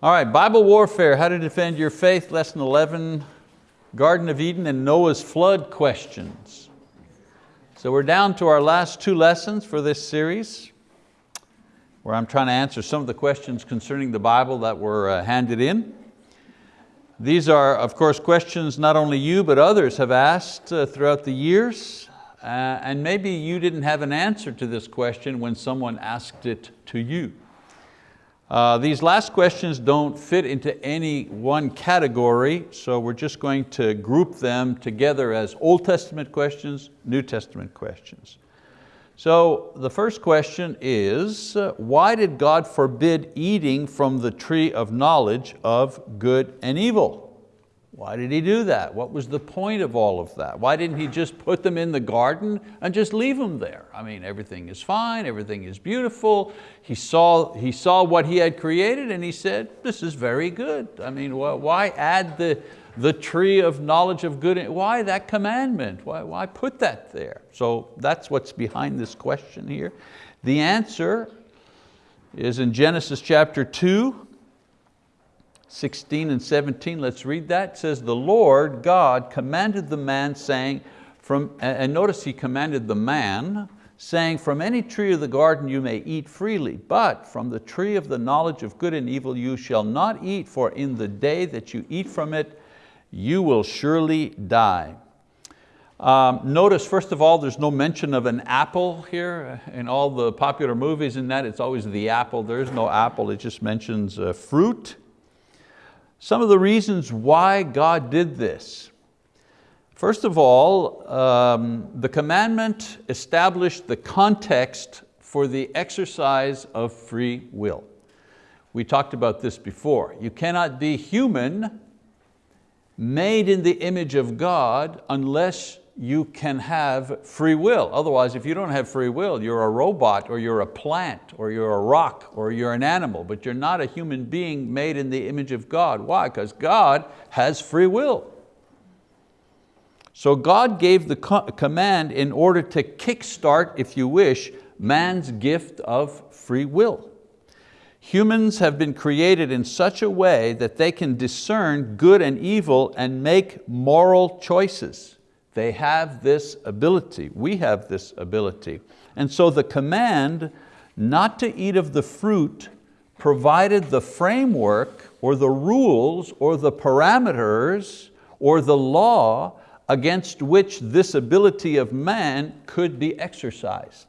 All right, Bible warfare, how to defend your faith, lesson 11, Garden of Eden and Noah's flood questions. So we're down to our last two lessons for this series, where I'm trying to answer some of the questions concerning the Bible that were uh, handed in. These are, of course, questions not only you, but others have asked uh, throughout the years, uh, and maybe you didn't have an answer to this question when someone asked it to you. Uh, these last questions don't fit into any one category, so we're just going to group them together as Old Testament questions, New Testament questions. So the first question is, uh, why did God forbid eating from the tree of knowledge of good and evil? Why did he do that? What was the point of all of that? Why didn't he just put them in the garden and just leave them there? I mean, everything is fine, everything is beautiful. He saw, he saw what he had created and he said, this is very good. I mean, why add the, the tree of knowledge of good? Why that commandment? Why, why put that there? So that's what's behind this question here. The answer is in Genesis chapter two, 16 and 17, let's read that. It says, the Lord God commanded the man saying, from, and notice he commanded the man, saying, from any tree of the garden you may eat freely, but from the tree of the knowledge of good and evil you shall not eat, for in the day that you eat from it, you will surely die. Um, notice first of all, there's no mention of an apple here. In all the popular movies in that, it's always the apple. There is no apple, it just mentions uh, fruit. Some of the reasons why God did this. First of all, um, the commandment established the context for the exercise of free will. We talked about this before. You cannot be human, made in the image of God, unless you can have free will. Otherwise, if you don't have free will, you're a robot or you're a plant or you're a rock or you're an animal, but you're not a human being made in the image of God. Why? Because God has free will. So God gave the command in order to kickstart, if you wish, man's gift of free will. Humans have been created in such a way that they can discern good and evil and make moral choices. They have this ability, we have this ability. And so the command not to eat of the fruit provided the framework or the rules or the parameters or the law against which this ability of man could be exercised.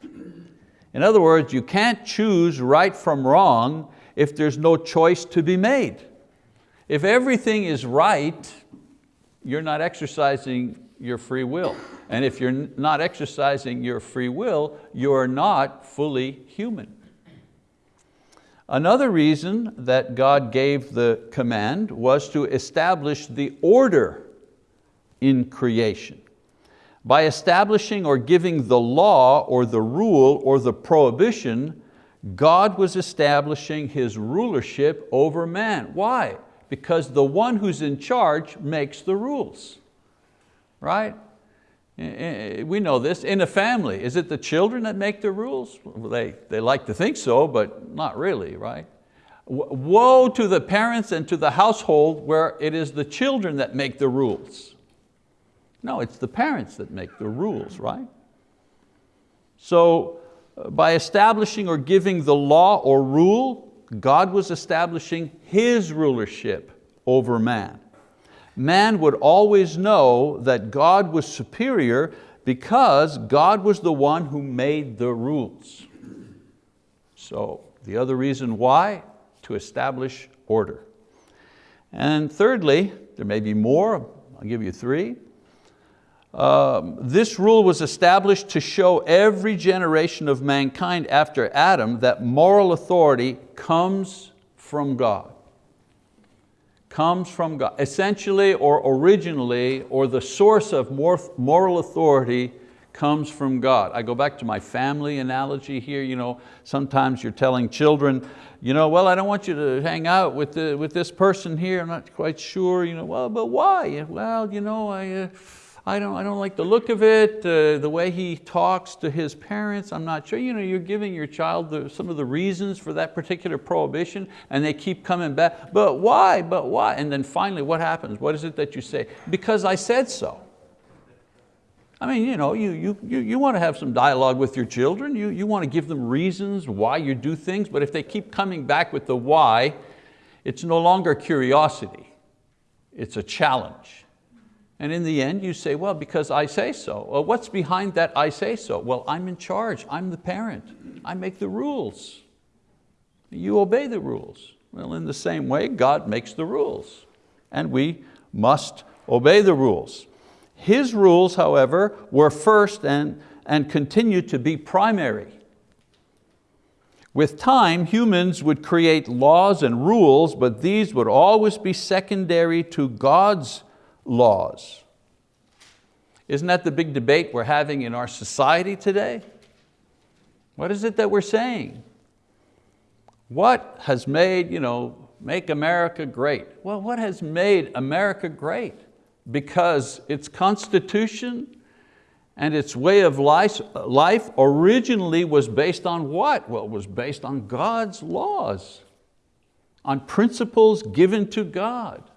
In other words, you can't choose right from wrong if there's no choice to be made. If everything is right, you're not exercising your free will. And if you're not exercising your free will, you're not fully human. Another reason that God gave the command was to establish the order in creation. By establishing or giving the law or the rule or the prohibition, God was establishing His rulership over man. Why? Because the one who's in charge makes the rules right? We know this, in a family, is it the children that make the rules? Well, they, they like to think so, but not really, right? Woe to the parents and to the household where it is the children that make the rules. No, it's the parents that make the rules, right? So uh, by establishing or giving the law or rule, God was establishing His rulership over man man would always know that God was superior because God was the one who made the rules. So the other reason why, to establish order. And thirdly, there may be more, I'll give you three. Um, this rule was established to show every generation of mankind after Adam that moral authority comes from God comes from God. Essentially or originally, or the source of moral authority comes from God. I go back to my family analogy here. You know, sometimes you're telling children, you know, well, I don't want you to hang out with, the, with this person here. I'm not quite sure. You know, well, but why? Well, you know, I, uh, I don't, I don't like the look of it, uh, the way he talks to his parents, I'm not sure. You know, you're giving your child the, some of the reasons for that particular prohibition and they keep coming back, but why, but why? And then finally what happens? What is it that you say? Because I said so. I mean, you, know, you, you, you, you want to have some dialogue with your children, you, you want to give them reasons why you do things, but if they keep coming back with the why, it's no longer curiosity, it's a challenge. And in the end you say, well, because I say so. Well, what's behind that I say so? Well, I'm in charge, I'm the parent, I make the rules. You obey the rules. Well, in the same way, God makes the rules and we must obey the rules. His rules, however, were first and, and continue to be primary. With time, humans would create laws and rules, but these would always be secondary to God's laws. Isn't that the big debate we're having in our society today? What is it that we're saying? What has made, you know, make America great? Well, what has made America great? because its constitution and its way of life, originally was based on what? Well, it was based on God's laws, on principles given to God.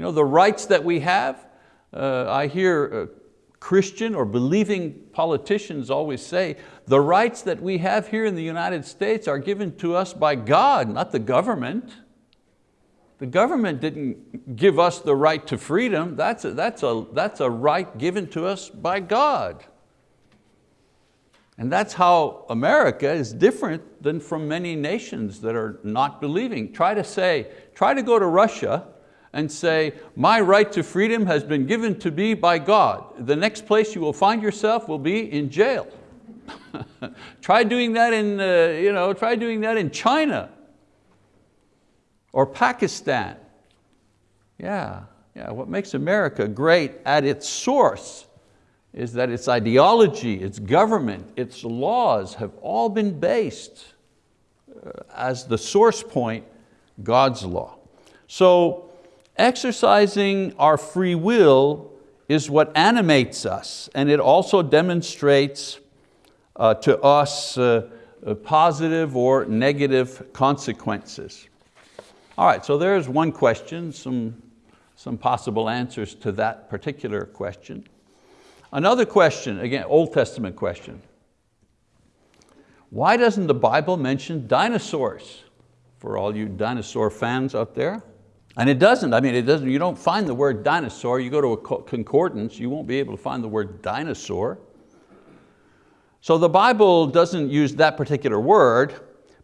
You know, the rights that we have, uh, I hear uh, Christian or believing politicians always say, the rights that we have here in the United States are given to us by God, not the government. The government didn't give us the right to freedom. That's a, that's, a, that's a right given to us by God. And that's how America is different than from many nations that are not believing. Try to say, try to go to Russia and say, my right to freedom has been given to me by God. The next place you will find yourself will be in jail. try doing that in, uh, you know, try doing that in China or Pakistan. Yeah, yeah, what makes America great at its source is that its ideology, its government, its laws have all been based uh, as the source point, God's law. So exercising our free will is what animates us and it also demonstrates uh, to us uh, uh positive or negative consequences. All right, so there's one question, some, some possible answers to that particular question. Another question, again, Old Testament question. Why doesn't the Bible mention dinosaurs? For all you dinosaur fans out there. And it doesn't, I mean, it doesn't, you don't find the word dinosaur, you go to a concordance, you won't be able to find the word dinosaur. So the Bible doesn't use that particular word,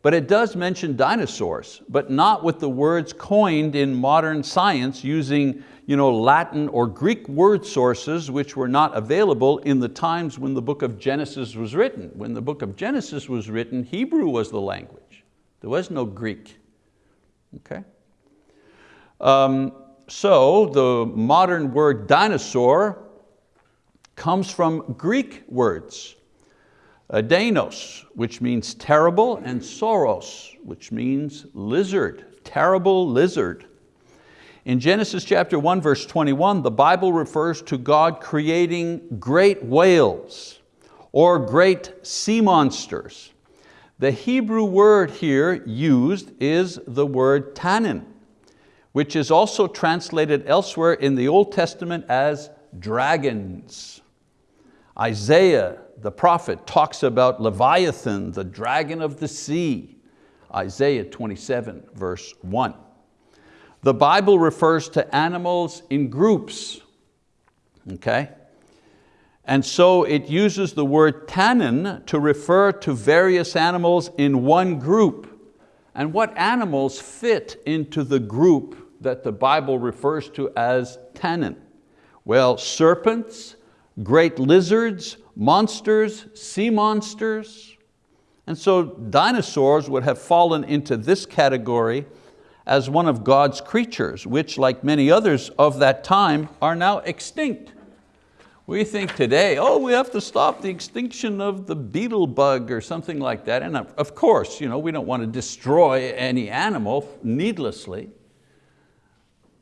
but it does mention dinosaurs, but not with the words coined in modern science using you know, Latin or Greek word sources which were not available in the times when the book of Genesis was written. When the book of Genesis was written, Hebrew was the language. There was no Greek, okay? Um, so the modern word dinosaur comes from Greek words. Danos, which means terrible, and sauros, which means lizard, terrible lizard. In Genesis chapter 1, verse 21, the Bible refers to God creating great whales or great sea monsters. The Hebrew word here used is the word tannin, which is also translated elsewhere in the Old Testament as dragons. Isaiah the prophet talks about Leviathan, the dragon of the sea, Isaiah 27, verse 1. The Bible refers to animals in groups, okay? And so it uses the word tannin to refer to various animals in one group. And what animals fit into the group that the Bible refers to as tannin? Well, serpents, great lizards, monsters, sea monsters. And so dinosaurs would have fallen into this category as one of God's creatures, which like many others of that time are now extinct. We think today, oh, we have to stop the extinction of the beetle bug or something like that. And of course, you know, we don't want to destroy any animal needlessly.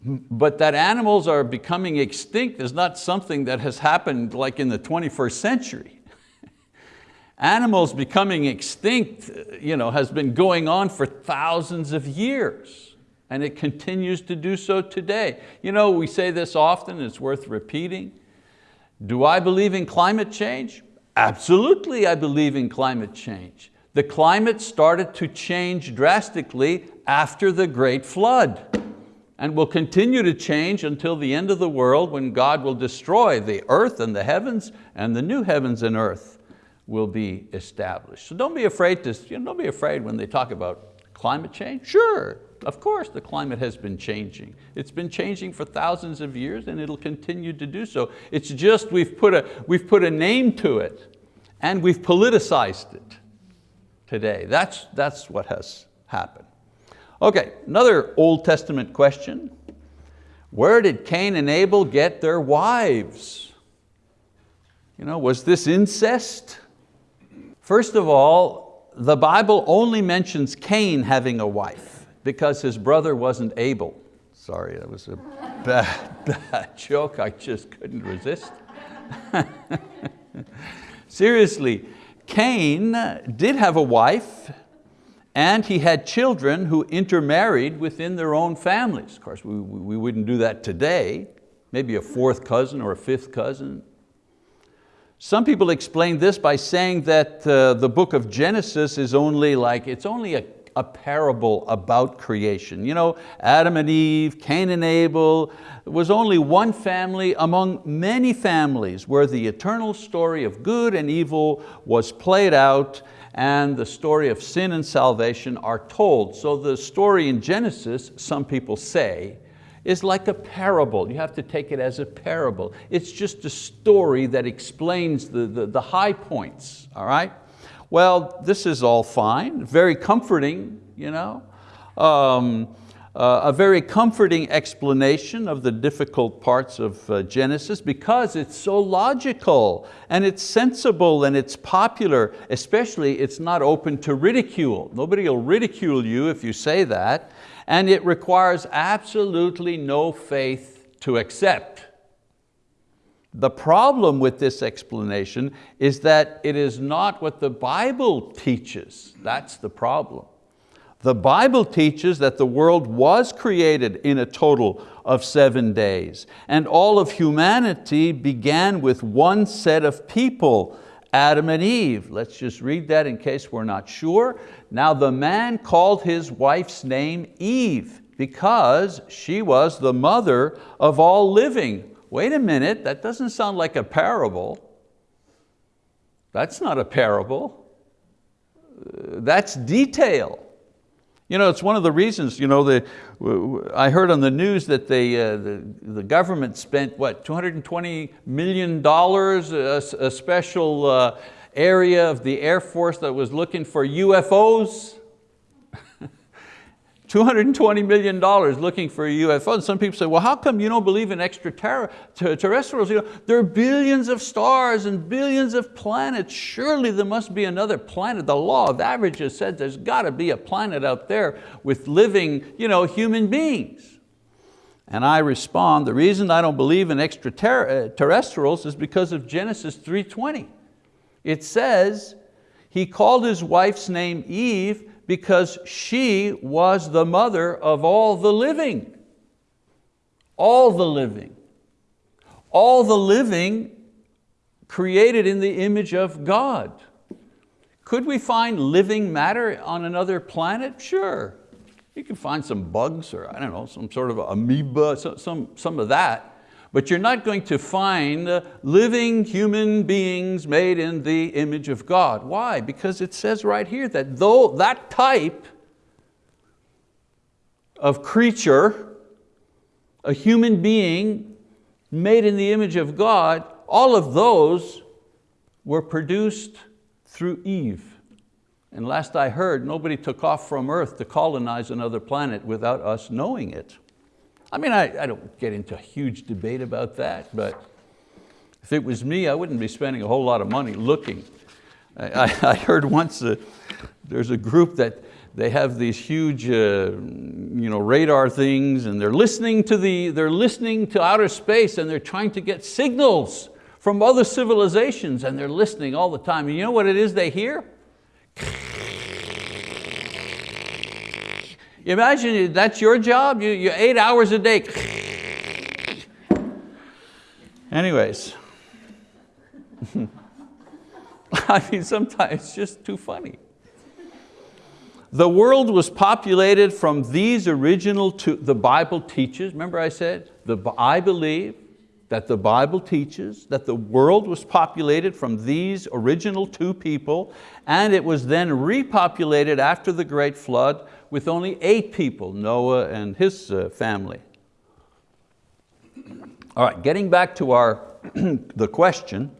But that animals are becoming extinct is not something that has happened like in the 21st century. Animals becoming extinct uh, you know, has been going on for thousands of years and it continues to do so today. You know, we say this often, it's worth repeating. Do I believe in climate change? Absolutely I believe in climate change. The climate started to change drastically after the great flood and will continue to change until the end of the world when God will destroy the earth and the heavens and the new heavens and earth will be established. So don't be afraid to, you know, don't be afraid when they talk about climate change. Sure, of course the climate has been changing. It's been changing for thousands of years and it'll continue to do so. It's just we've put a, we've put a name to it and we've politicized it today. That's, that's what has happened. Okay, another Old Testament question. Where did Cain and Abel get their wives? You know, was this incest? First of all, the Bible only mentions Cain having a wife because his brother wasn't Abel. Sorry, that was a bad, bad joke. I just couldn't resist. Seriously, Cain did have a wife and he had children who intermarried within their own families. Of course, we, we wouldn't do that today. Maybe a fourth cousin or a fifth cousin, some people explain this by saying that uh, the book of Genesis is only like, it's only a, a parable about creation. You know, Adam and Eve, Cain and Abel, was only one family among many families where the eternal story of good and evil was played out and the story of sin and salvation are told. So the story in Genesis, some people say, is like a parable. You have to take it as a parable. It's just a story that explains the, the, the high points, all right? Well, this is all fine, very comforting, you know. Um, uh, a very comforting explanation of the difficult parts of uh, Genesis because it's so logical and it's sensible and it's popular, especially it's not open to ridicule. Nobody will ridicule you if you say that and it requires absolutely no faith to accept. The problem with this explanation is that it is not what the Bible teaches. That's the problem. The Bible teaches that the world was created in a total of seven days and all of humanity began with one set of people Adam and Eve. Let's just read that in case we're not sure. Now the man called his wife's name Eve because she was the mother of all living. Wait a minute, that doesn't sound like a parable. That's not a parable. Uh, that's detail. You know, it's one of the reasons, you know, the, I heard on the news that they, uh, the, the government spent, what, $220 million, a, a special uh, area of the Air Force that was looking for UFOs. $220 million looking for a UFO. And some people say, well, how come you don't believe in extraterrestrials? You know, there are billions of stars and billions of planets. Surely there must be another planet. The law of averages said there's got to be a planet out there with living you know, human beings. And I respond, the reason I don't believe in extraterrestrials eh, is because of Genesis 3.20. It says, he called his wife's name Eve because she was the mother of all the living. All the living. All the living created in the image of God. Could we find living matter on another planet? Sure. You can find some bugs or I don't know, some sort of amoeba, some, some of that but you're not going to find living human beings made in the image of God. Why? Because it says right here that though that type of creature, a human being made in the image of God, all of those were produced through Eve. And last I heard, nobody took off from earth to colonize another planet without us knowing it. I mean, I, I don't get into a huge debate about that, but if it was me, I wouldn't be spending a whole lot of money looking. I, I heard once there's a group that they have these huge uh, you know, radar things and they're listening, to the, they're listening to outer space and they're trying to get signals from other civilizations and they're listening all the time. And you know what it is they hear? Imagine that's your job, you, you're eight hours a day. Anyways, I mean, sometimes it's just too funny. The world was populated from these original two, the Bible teaches, remember I said, the, I believe that the Bible teaches that the world was populated from these original two people and it was then repopulated after the great flood with only eight people, Noah and his uh, family. All right, getting back to our, the question.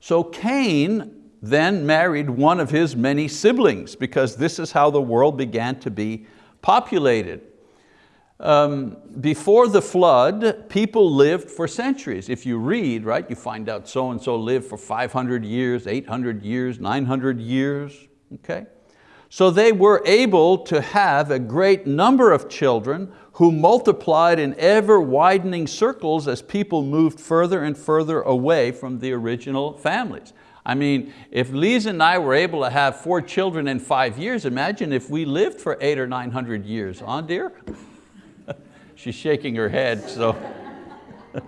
So Cain then married one of his many siblings because this is how the world began to be populated. Um, before the flood, people lived for centuries. If you read, right, you find out so-and-so lived for 500 years, 800 years, 900 years, okay? So they were able to have a great number of children who multiplied in ever widening circles as people moved further and further away from the original families. I mean, if Lisa and I were able to have four children in five years, imagine if we lived for eight or 900 years, huh dear? She's shaking her head, so.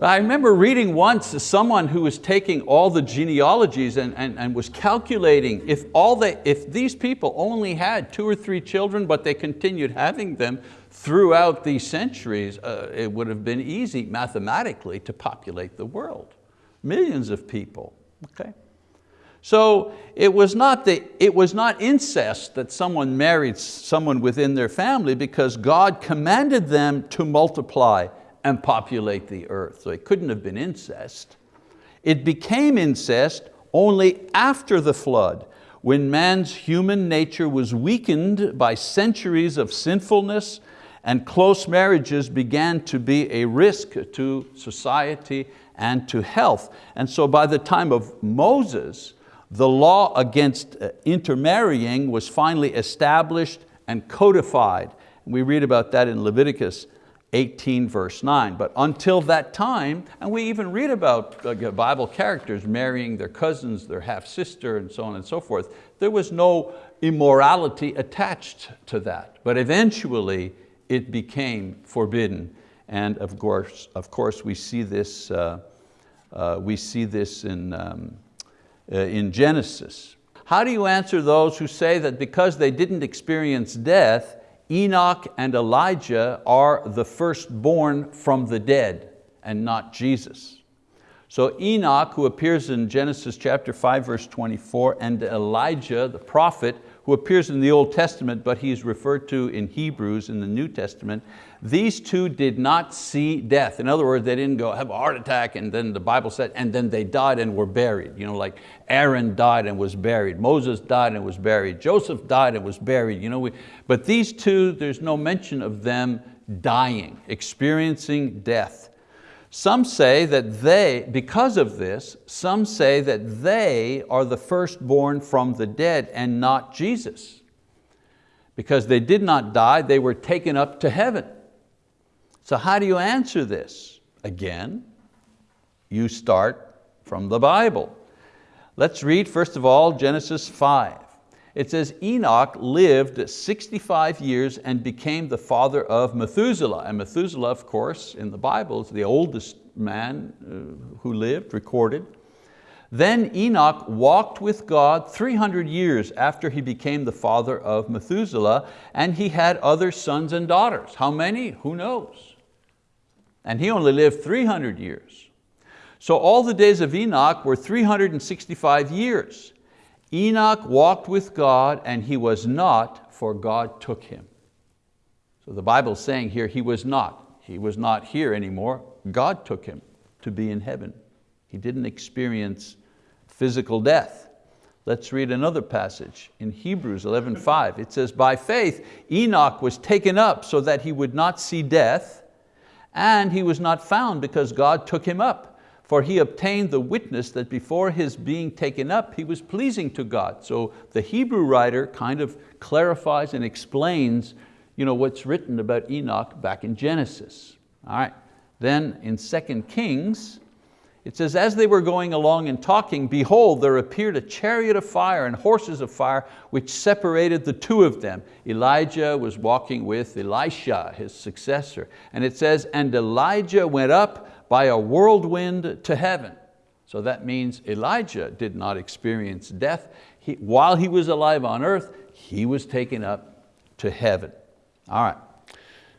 I remember reading once someone who was taking all the genealogies and, and, and was calculating if, all they, if these people only had two or three children but they continued having them throughout these centuries, uh, it would have been easy mathematically to populate the world millions of people, okay? So it was, not the, it was not incest that someone married someone within their family because God commanded them to multiply and populate the earth. So it couldn't have been incest. It became incest only after the flood when man's human nature was weakened by centuries of sinfulness and close marriages began to be a risk to society and to health. And so by the time of Moses, the law against uh, intermarrying was finally established and codified. We read about that in Leviticus 18 verse 9. But until that time, and we even read about uh, Bible characters marrying their cousins, their half-sister, and so on and so forth, there was no immorality attached to that. But eventually it became forbidden and of course, of course we see this, uh, uh, we see this in, um, Uh, in Genesis. How do you answer those who say that because they didn't experience death, Enoch and Elijah are the firstborn from the dead and not Jesus? So Enoch, who appears in Genesis chapter 5, verse 24, and Elijah, the prophet, who appears in the Old Testament, but he's referred to in Hebrews in the New Testament, these two did not see death. In other words, they didn't go have a heart attack and then the Bible said, and then they died and were buried. You know, like Aaron died and was buried, Moses died and was buried, Joseph died and was buried. You know, we, but these two, there's no mention of them dying, experiencing death. Some say that they, because of this, some say that they are the firstborn from the dead and not Jesus. Because they did not die, they were taken up to heaven. So how do you answer this? Again, you start from the Bible. Let's read first of all Genesis 5. It says Enoch lived 65 years and became the father of Methuselah. And Methuselah, of course, in the Bible is the oldest man uh, who lived, recorded. Then Enoch walked with God 300 years after he became the father of Methuselah, and he had other sons and daughters. How many? Who knows? And he only lived 300 years. So all the days of Enoch were 365 years. Enoch walked with God and he was not, for God took him. So the Bible's saying here he was not. He was not here anymore. God took him to be in heaven. He didn't experience physical death. Let's read another passage in Hebrews 11.5. It says, by faith Enoch was taken up so that he would not see death, and he was not found because God took him up. For he obtained the witness that before his being taken up, he was pleasing to God. So the Hebrew writer kind of clarifies and explains you know, what's written about Enoch back in Genesis. All right, then in 2 Kings, it says, as they were going along and talking, behold, there appeared a chariot of fire and horses of fire, which separated the two of them. Elijah was walking with Elisha, his successor. And it says, and Elijah went up by a whirlwind to heaven. So that means Elijah did not experience death. He, while he was alive on earth, he was taken up to heaven. All right.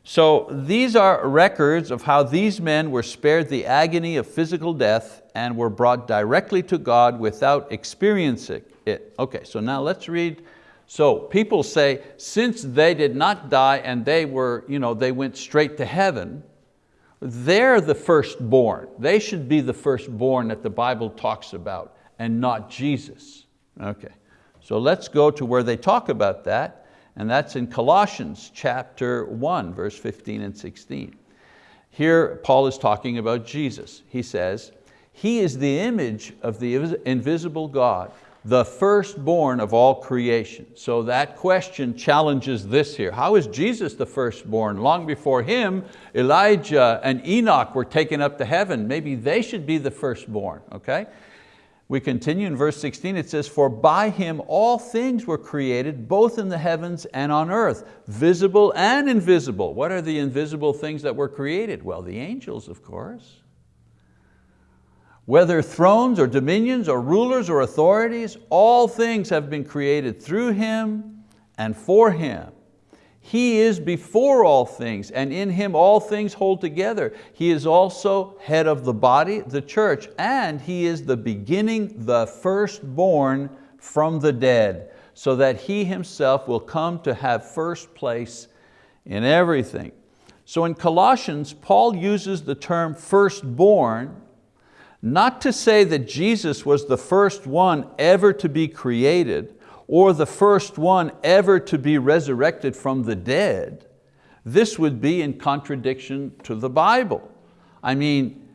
So these are records of how these men were spared the agony of physical death and were brought directly to God without experiencing it. Okay, so now let's read. So people say, since they did not die and they, were, you know, they went straight to heaven, they're the firstborn. They should be the firstborn that the Bible talks about and not Jesus. Okay, so let's go to where they talk about that and that's in Colossians chapter 1, verse 15 and 16. Here Paul is talking about Jesus. He says, He is the image of the invisible God, the firstborn of all creation. So that question challenges this here. How is Jesus the firstborn? Long before him, Elijah and Enoch were taken up to heaven. Maybe they should be the firstborn, okay? We continue in verse 16, it says, for by Him all things were created, both in the heavens and on earth, visible and invisible. What are the invisible things that were created? Well, the angels, of course. Whether thrones or dominions or rulers or authorities, all things have been created through Him and for Him. He is before all things, and in Him all things hold together. He is also head of the body, the church, and He is the beginning, the firstborn from the dead, so that He Himself will come to have first place in everything. So in Colossians, Paul uses the term firstborn, not to say that Jesus was the first one ever to be created, or the first one ever to be resurrected from the dead, this would be in contradiction to the Bible. I mean,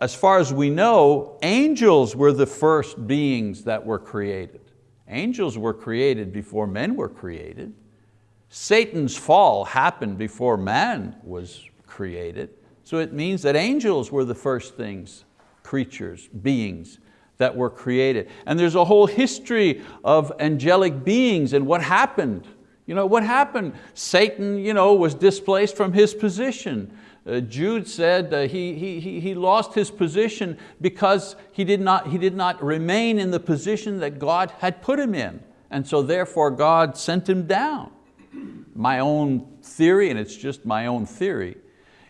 as far as we know, angels were the first beings that were created. Angels were created before men were created. Satan's fall happened before man was created. So it means that angels were the first things, creatures, beings that were created. And there's a whole history of angelic beings and what happened. You know, what happened? Satan you know, was displaced from his position. Uh, Jude said uh, he, he, he lost his position because he did, not, he did not remain in the position that God had put him in. And so therefore God sent him down. My own theory, and it's just my own theory,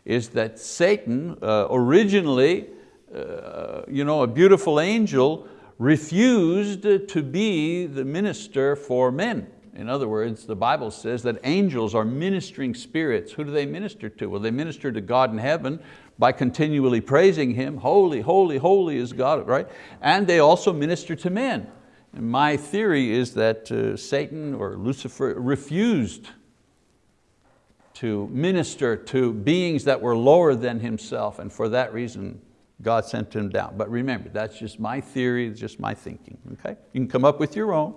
is that Satan uh, originally uh, you know, a beautiful angel refused to be the minister for men. In other words, the Bible says that angels are ministering spirits. Who do they minister to? Well, they minister to God in heaven by continually praising Him. Holy, holy, holy is God, right? And they also minister to men. And my theory is that uh, Satan or Lucifer refused to minister to beings that were lower than himself, and for that reason, God sent him down. But remember, that's just my theory, it's just my thinking, okay? You can come up with your own.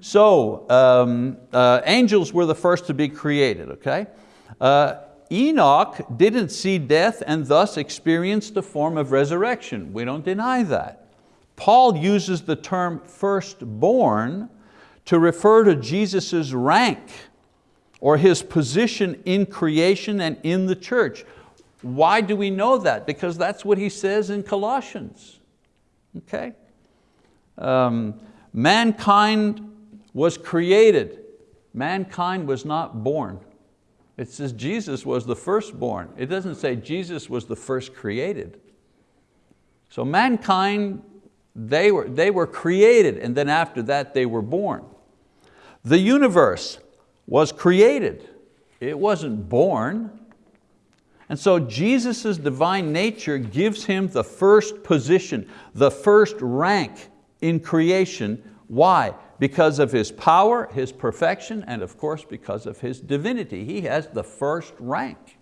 So, um, uh, angels were the first to be created, okay? Uh, Enoch didn't see death and thus experienced a form of resurrection. We don't deny that. Paul uses the term firstborn to refer to Jesus' rank or his position in creation and in the church. Why do we know that? Because that's what he says in Colossians. Okay? Um, mankind was created. Mankind was not born. It says Jesus was the firstborn. It doesn't say Jesus was the first created. So mankind, they were, they were created and then after that they were born. The universe was created. It wasn't born. And so Jesus' divine nature gives Him the first position, the first rank in creation. Why? Because of His power, His perfection, and of course because of His divinity. He has the first rank.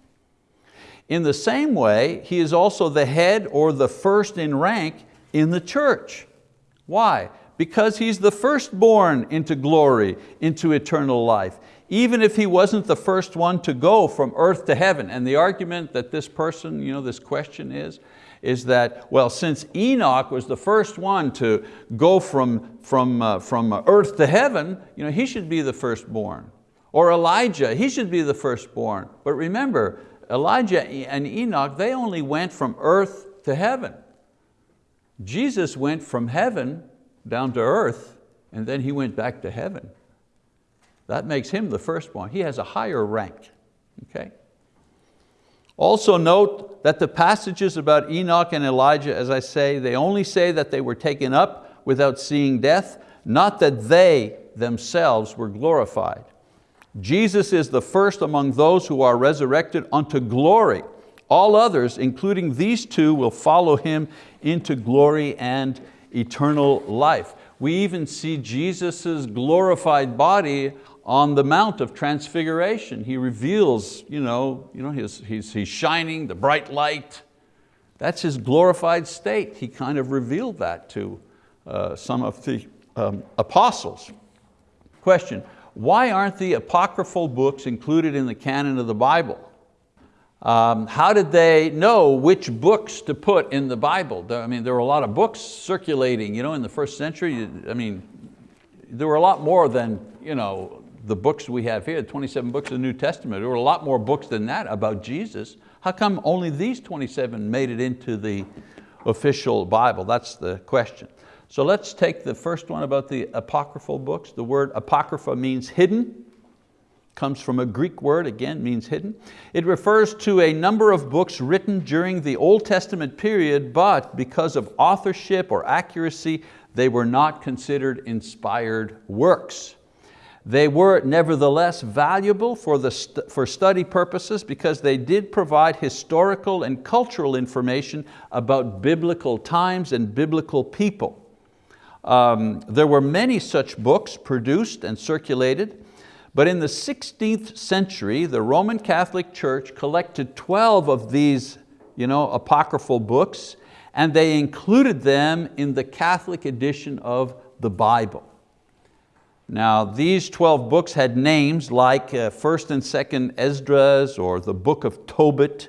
In the same way, he is also the head or the first in rank in the church. Why? Because he's the firstborn into glory, into eternal life, even if he wasn't the first one to go from earth to heaven. And the argument that this person, you know, this question is, is that, well, since Enoch was the first one to go from, from, uh, from earth to heaven, you know, he should be the firstborn. Or Elijah, he should be the firstborn. But remember, Elijah and Enoch, they only went from earth to heaven. Jesus went from heaven down to earth and then he went back to heaven. That makes him the firstborn. He has a higher rank, okay? Also note that the passages about Enoch and Elijah, as I say, they only say that they were taken up without seeing death, not that they themselves were glorified. Jesus is the first among those who are resurrected unto glory. All others, including these two, will follow Him into glory and eternal life. We even see Jesus' glorified body on the Mount of Transfiguration. He reveals, you know, you know his, he's, he's shining, the bright light. That's his glorified state. He kind of revealed that to uh, some of the um, apostles. Question, why aren't the apocryphal books included in the canon of the Bible? Um, how did they know which books to put in the Bible? I mean, there were a lot of books circulating you know, in the first century. I mean, there were a lot more than you know, the books we have here, 27 books of the New Testament, there were a lot more books than that about Jesus. How come only these 27 made it into the official Bible? That's the question. So let's take the first one about the apocryphal books. The word apocrypha means hidden, comes from a Greek word, again, means hidden. It refers to a number of books written during the Old Testament period, but because of authorship or accuracy, they were not considered inspired works. They were nevertheless valuable for, the st for study purposes because they did provide historical and cultural information about biblical times and biblical people. Um, there were many such books produced and circulated, but in the 16th century, the Roman Catholic Church collected 12 of these you know, apocryphal books and they included them in the Catholic edition of the Bible. Now these 12 books had names like uh, 1st and 2nd Esdras or the book of Tobit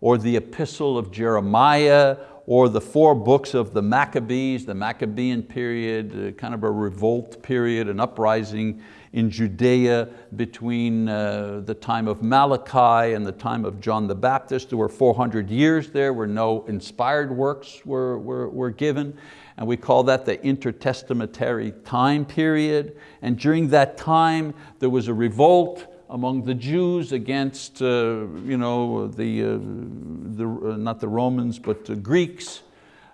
or the epistle of Jeremiah or the four books of the Maccabees, the Maccabean period, uh, kind of a revolt period, an uprising in Judea between uh, the time of Malachi and the time of John the Baptist. There were 400 years there where no inspired works were, were, were given and we call that the intertestamentary time period. And during that time, there was a revolt among the Jews against, uh, you know, the, uh, the uh, not the Romans, but the Greeks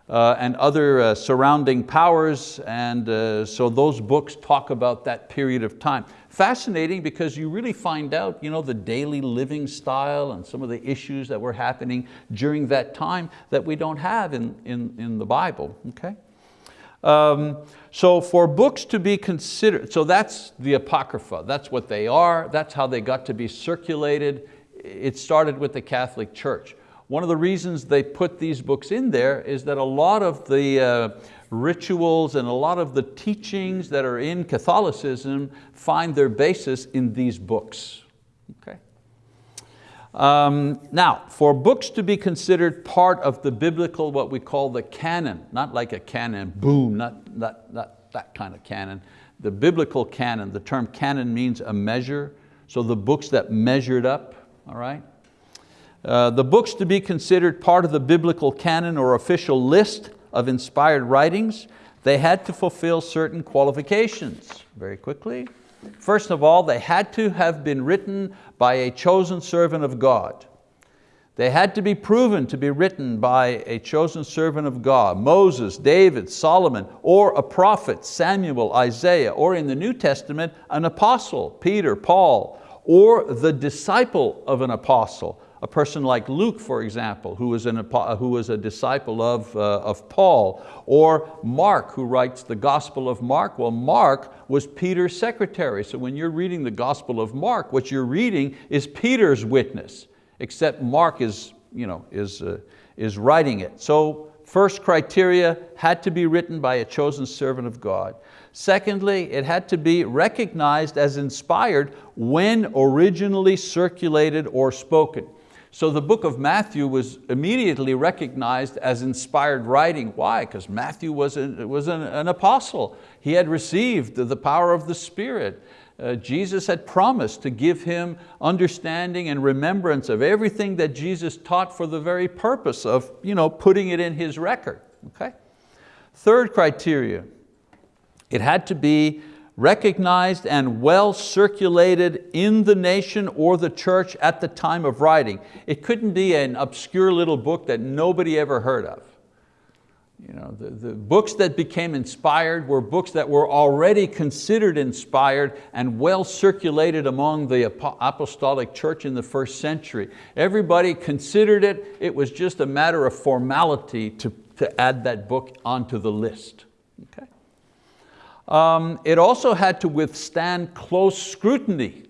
uh, and other uh, surrounding powers. And uh, so those books talk about that period of time. Fascinating because you really find out you know, the daily living style and some of the issues that were happening during that time that we don't have in, in, in the Bible, okay? Um, so for books to be considered, so that's the Apocrypha, that's what they are, that's how they got to be circulated. It started with the Catholic Church. One of the reasons they put these books in there is that a lot of the uh, rituals and a lot of the teachings that are in Catholicism find their basis in these books. Okay? Um, now, for books to be considered part of the biblical, what we call the canon, not like a canon, boom, not, not, not that kind of canon, the biblical canon, the term canon means a measure, so the books that measured up, all right? Uh, the books to be considered part of the biblical canon or official list of inspired writings, they had to fulfill certain qualifications. Very quickly, First of all, they had to have been written by a chosen servant of God. They had to be proven to be written by a chosen servant of God, Moses, David, Solomon, or a prophet, Samuel, Isaiah, or in the New Testament, an apostle, Peter, Paul, or the disciple of an apostle, a person like Luke, for example, who was, an, who was a disciple of, uh, of Paul, or Mark, who writes the Gospel of Mark. Well, Mark was Peter's secretary, so when you're reading the Gospel of Mark, what you're reading is Peter's witness, except Mark is you know, is, uh, is writing it. So first criteria had to be written by a chosen servant of God. Secondly, it had to be recognized as inspired when originally circulated or spoken. So the book of Matthew was immediately recognized as inspired writing. Why? Because Matthew was, a, was an, an, apostle. He had received the power of the Spirit. Uh, Jesus had promised to give him understanding and remembrance of everything that Jesus taught for the very purpose of you know, putting it in his record. Okay? Third criteria, it had to be recognized and well circulated in the nation or the church at the time of writing. It couldn't be an obscure little book that nobody ever heard of. You know, the, the books that became inspired were books that were already considered inspired and well circulated among the apostolic church in the first century. Everybody considered it, it was just a matter of formality to, to add that book onto the list. Okay? Um, it also had to withstand close scrutiny.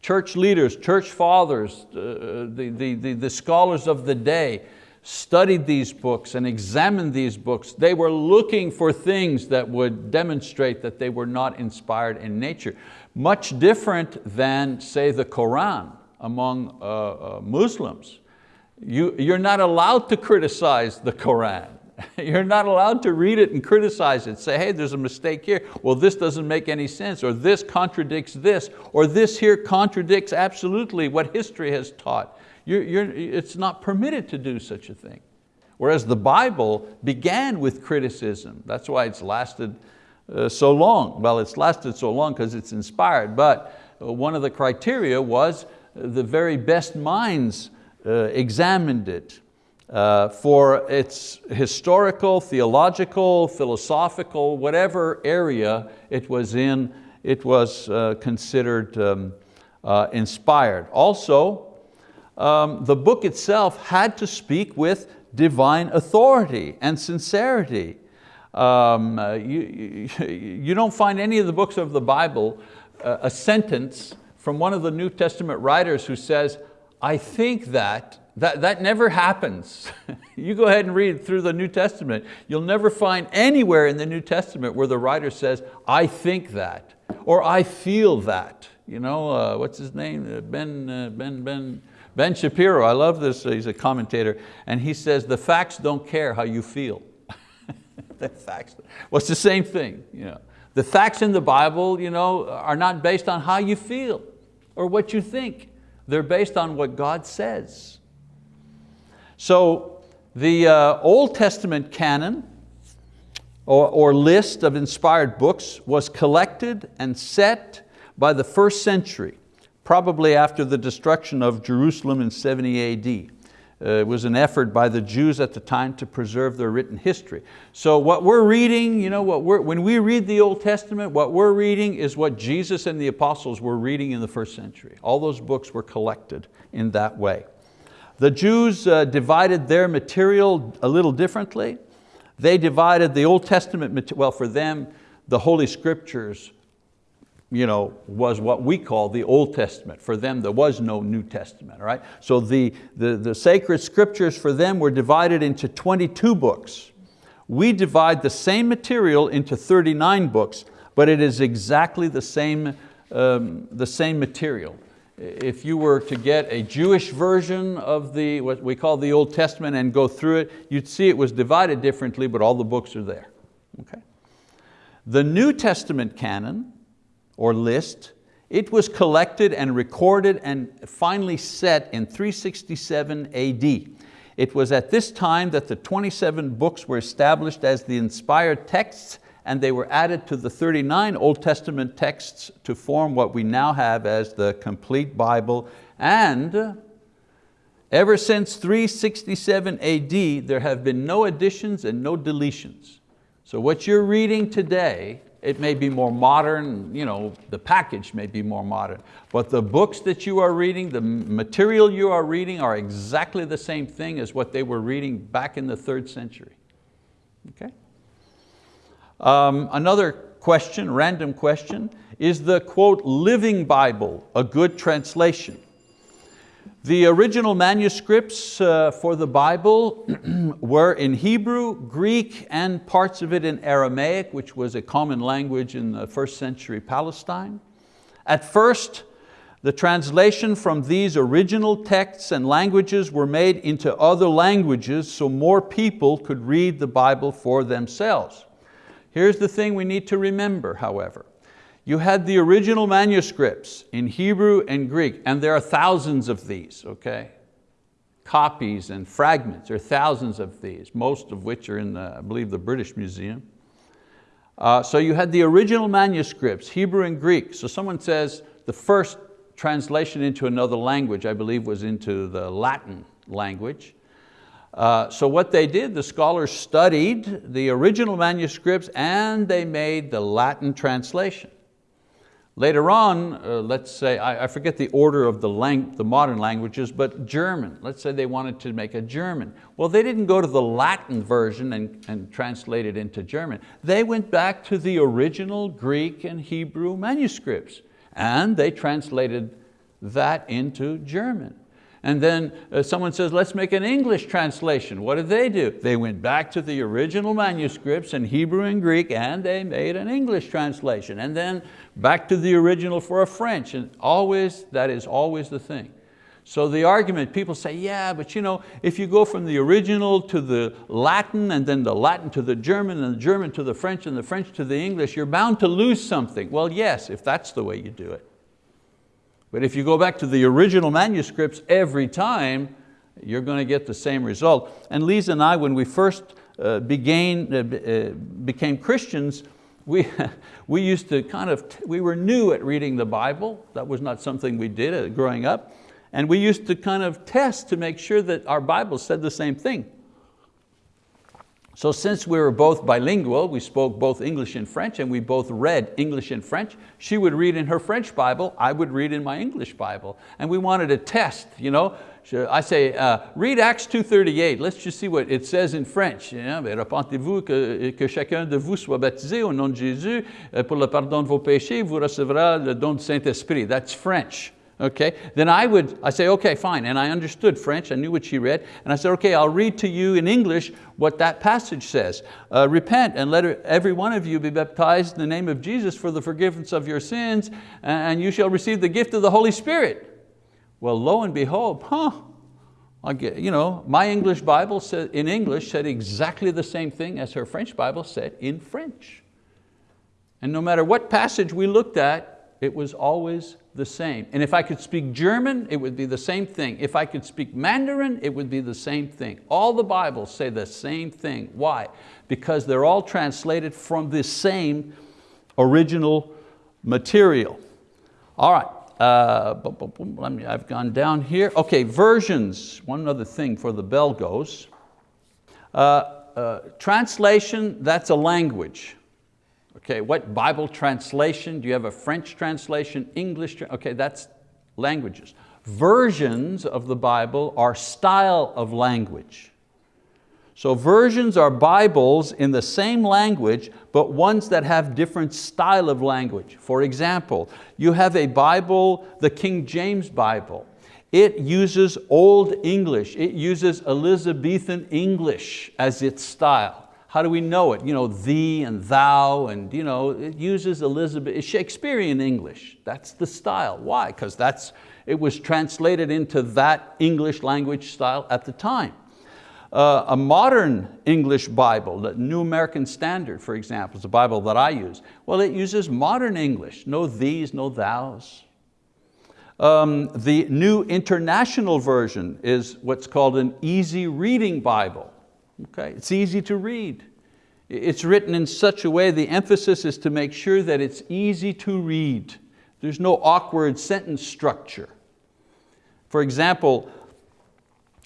Church leaders, church fathers, uh, the, the, the, the scholars of the day studied these books and examined these books. They were looking for things that would demonstrate that they were not inspired in nature. Much different than, say, the Quran among uh, uh, Muslims. You, you're not allowed to criticize the Quran. You're not allowed to read it and criticize it. Say, hey, there's a mistake here. Well, this doesn't make any sense, or this contradicts this, or this here contradicts absolutely what history has taught. You're, you're, it's not permitted to do such a thing. Whereas the Bible began with criticism. That's why it's lasted uh, so long. Well, it's lasted so long because it's inspired, but uh, one of the criteria was the very best minds uh, examined it uh, for its historical, theological, philosophical, whatever area it was in, it was uh, considered um, uh, inspired. Also, um, the book itself had to speak with divine authority and sincerity. Um, uh, you, you, you, don't find any of the books of the Bible uh, a sentence from one of the New Testament writers who says, I think that that, that never happens. you go ahead and read through the New Testament. You'll never find anywhere in the New Testament where the writer says, I think that, or I feel that. You know, uh, what's his name? Uh, ben, uh, ben, ben, ben Shapiro, I love this, he's a commentator, and he says, the facts don't care how you feel. the facts, well, it's the same thing. You know. The facts in the Bible you know, are not based on how you feel or what you think. They're based on what God says. So the uh, Old Testament canon or, or list of inspired books was collected and set by the first century, probably after the destruction of Jerusalem in 70 AD. Uh, it was an effort by the Jews at the time to preserve their written history. So what we're reading, you know, what we're, when we read the Old Testament, what we're reading is what Jesus and the apostles were reading in the first century. All those books were collected in that way. The Jews uh, divided their material a little differently. They divided the Old Testament, well for them, the Holy Scriptures you know, was what we call the Old Testament. For them, there was no New Testament, right? So the, the, the sacred scriptures for them were divided into 22 books. We divide the same material into 39 books, but it is exactly the same, um, the same material if you were to get a Jewish version of the, what we call the Old Testament and go through it, you'd see it was divided differently, but all the books are there. Okay? The New Testament canon, or list, it was collected and recorded and finally set in 367 AD. It was at this time that the 27 books were established as the inspired texts and they were added to the 39 Old Testament texts to form what we now have as the complete Bible. And ever since 367 AD, there have been no additions and no deletions. So what you're reading today, it may be more modern, you know, the package may be more modern, but the books that you are reading, the material you are reading are exactly the same thing as what they were reading back in the third century. Okay? Um, another question, random question, is the quote, living Bible a good translation? The original manuscripts uh, for the Bible were in Hebrew, Greek, and parts of it in Aramaic, which was a common language in the first century Palestine. At first, the translation from these original texts and languages were made into other languages so more people could read the Bible for themselves. Here's the thing we need to remember, however. You had the original manuscripts in Hebrew and Greek, and there are thousands of these, okay? Copies and fragments, there are thousands of these, most of which are in, the, I believe, the British Museum. Uh, so you had the original manuscripts, Hebrew and Greek. So someone says the first translation into another language, I believe was into the Latin language. Uh, so what they did, the scholars studied the original manuscripts and they made the Latin translation. Later on, uh, let's say, I, I, forget the order of the, lang the modern languages, but German, let's say they wanted to make a German. Well, they didn't go to the Latin version and, and translate it into German. They went back to the original Greek and Hebrew manuscripts and they translated that into German. And then uh, someone says, let's make an English translation. What did they do? They went back to the original manuscripts in Hebrew and Greek and they made an English translation. And then back to the original for a French. And always, that is always the thing. So the argument, people say, yeah, but you know, if you go from the original to the Latin and then the Latin to the German and the German to the French and the French to the English, you're bound to lose something. Well, yes, if that's the way you do it. But if you go back to the original manuscripts every time, you're going to get the same result. And Lisa and I, when we first uh, began, uh, uh, became Christians, we, we used to kind of, we were new at reading the Bible. That was not something we did uh, growing up. And we used to kind of test to make sure that our Bible said the same thing. So since we were both bilingual, we spoke both English and French, and we both read English and French, she would read in her French Bible, I would read in my English Bible. And we wanted to test, you know, I say, uh, read Acts 2.38, let's just see what it says in French. Repentez-vous que, que chacun de vous soit baptisé au nom de Jésus euh, pour le pardon de vos péchés, vous recevrez le don du Saint-Esprit. That's French okay? Then I would, I say, okay, fine, and I understood French, I knew what she read, and I said, okay, I'll read to you in English what that passage says. Uh, Repent and let every one of you be baptized in the name of Jesus for the forgiveness of your sins, and you shall receive the gift of the Holy Spirit. Well, lo and behold, huh, I get, you know, my English Bible said, in English said exactly the same thing as her French Bible said in French. And no matter what passage we looked at, it was always the same. And if I could speak German, it would be the same thing. If I could speak Mandarin, it would be the same thing. All the Bibles say the same thing. Why? Because they're all translated from the same original material. All right, uh, let me, I've gone down here. Okay, versions, one other thing for the bell goes. Uh, uh, translation, that's a language. Okay, what Bible translation? Do you have a French translation, English? Okay, that's languages. Versions of the Bible are style of language. So versions are Bibles in the same language, but ones that have different style of language. For example, you have a Bible, the King James Bible. It uses Old English. It uses Elizabethan English as its style. How do we know it? You know, thee and thou, and you know, it uses Elizabeth, Shakespearean English. That's the style. Why? Because that's, it was translated into that English language style at the time. Uh, a modern English Bible, the New American Standard, for example, is a Bible that I use. Well, it uses modern English, no these, no thous. Um, the New International Version is what's called an easy reading Bible. Okay? It's easy to read. It's written in such a way, the emphasis is to make sure that it's easy to read. There's no awkward sentence structure. For example,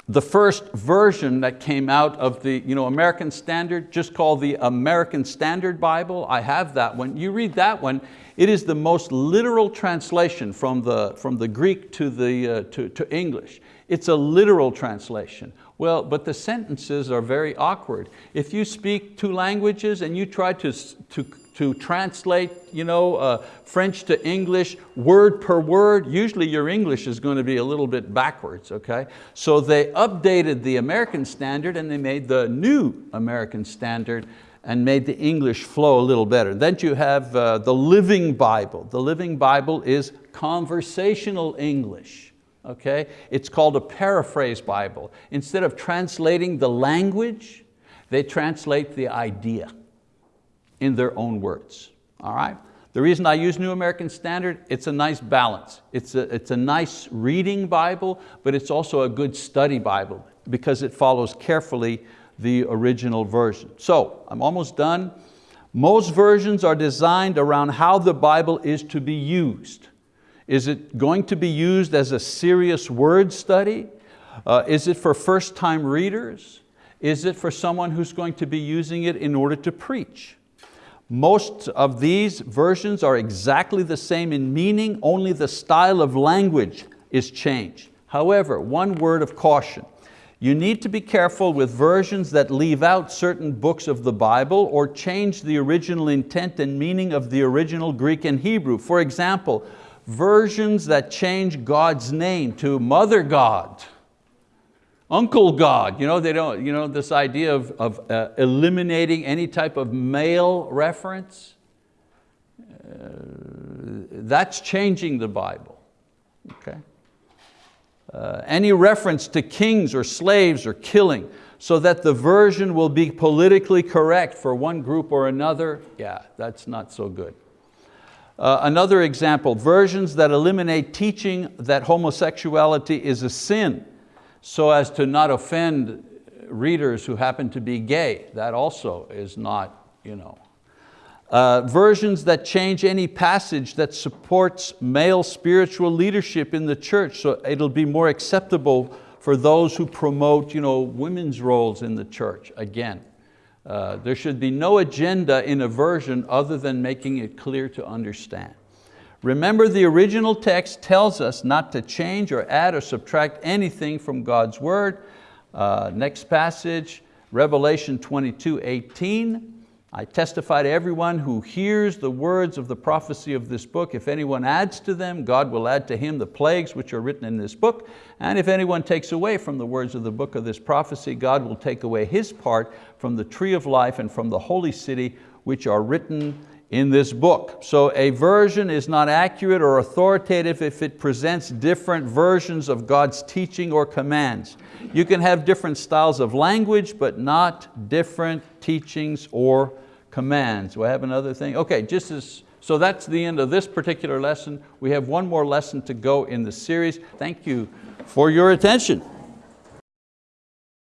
the first version that came out of the you know, American Standard, just called the American Standard Bible, I have that one. You read that one, it is the most literal translation from the, from the Greek to, the, uh, to, to English. It's a literal translation. Well, but the sentences are very awkward. If you speak two languages and you try to, to, to translate you know, uh, French to English word per word, usually your English is going to be a little bit backwards, okay? So they updated the American standard and they made the new American standard and made the English flow a little better. Then you have uh, the Living Bible. The Living Bible is conversational English. Okay? It's called a paraphrase Bible. Instead of translating the language, they translate the idea in their own words. All right? The reason I use New American Standard, it's a nice balance. It's a, it's a nice reading Bible, but it's also a good study Bible because it follows carefully the original version. So I'm almost done. Most versions are designed around how the Bible is to be used. Is it going to be used as a serious word study? Uh, is it for first time readers? Is it for someone who's going to be using it in order to preach? Most of these versions are exactly the same in meaning, only the style of language is changed. However, one word of caution. You need to be careful with versions that leave out certain books of the Bible or change the original intent and meaning of the original Greek and Hebrew. For example, versions that change God's name to Mother God, Uncle God, you know, they don't, you know, this idea of, of uh, eliminating any type of male reference, uh, that's changing the Bible, okay? uh, any reference to kings or slaves or killing so that the version will be politically correct for one group or another, yeah, that's not so good. Uh, another example, versions that eliminate teaching that homosexuality is a sin so as to not offend readers who happen to be gay. That also is not, you know, uh, versions that change any passage that supports male spiritual leadership in the church so it'll be more acceptable for those who promote you know, women's roles in the church. Again, uh, there should be no agenda in a version other than making it clear to understand. Remember the original text tells us not to change or add or subtract anything from God's word. Uh, next passage, Revelation 22, 18. I testify to everyone who hears the words of the prophecy of this book. If anyone adds to them, God will add to him the plagues which are written in this book. And if anyone takes away from the words of the book of this prophecy, God will take away his part from the tree of life and from the holy city which are written in this book. So a version is not accurate or authoritative if it presents different versions of God's teaching or commands. You can have different styles of language, but not different teachings or commands. Do I have another thing? Okay, just as, so that's the end of this particular lesson. We have one more lesson to go in the series. Thank you for your attention.